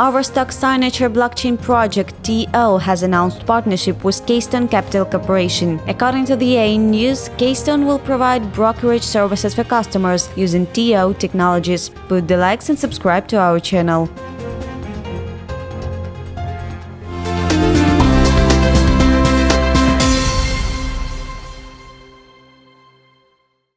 Overstock Signature blockchain project TO has announced partnership with Keystone Capital Corporation. According to the A News, Keystone will provide brokerage services for customers using TO technologies. Put the likes and subscribe to our channel.